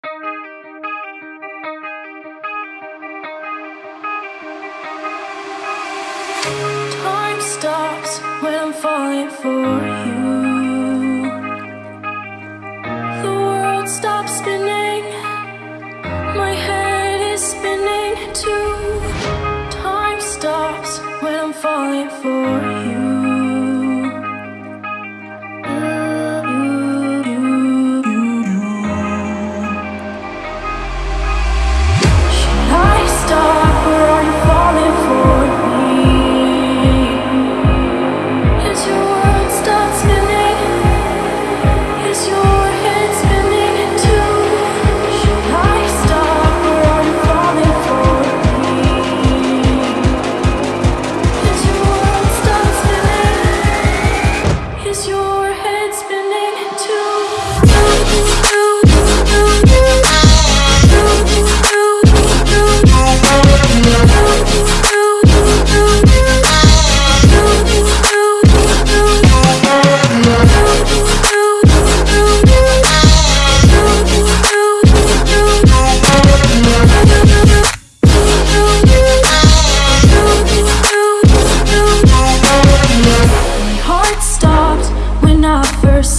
Time stops when I'm falling for you. The world stops spinning. My head is spinning too. Time stops when I'm falling for you.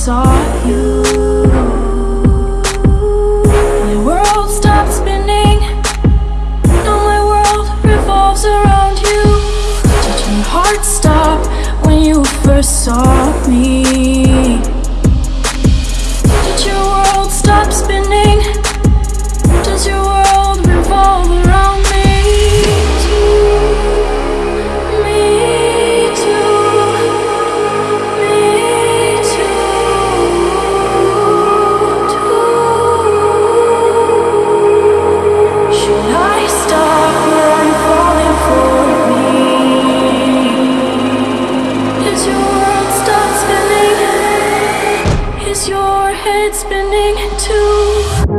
Saw you. My world stopped spinning. Now my world revolves around you. Did your heart stop when you first saw me? your head spinning too.